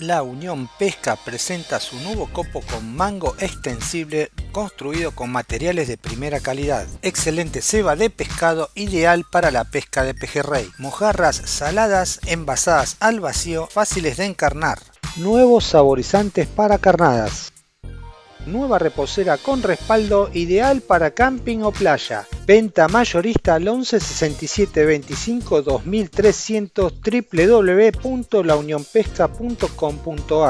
La Unión Pesca presenta su nuevo copo con mango extensible construido con materiales de primera calidad. Excelente ceba de pescado ideal para la pesca de pejerrey. Mojarras saladas envasadas al vacío fáciles de encarnar. Nuevos saborizantes para carnadas. Nueva reposera con respaldo ideal para camping o playa. Venta mayorista al 11 67 25 2300 www.launionpesca.com.ar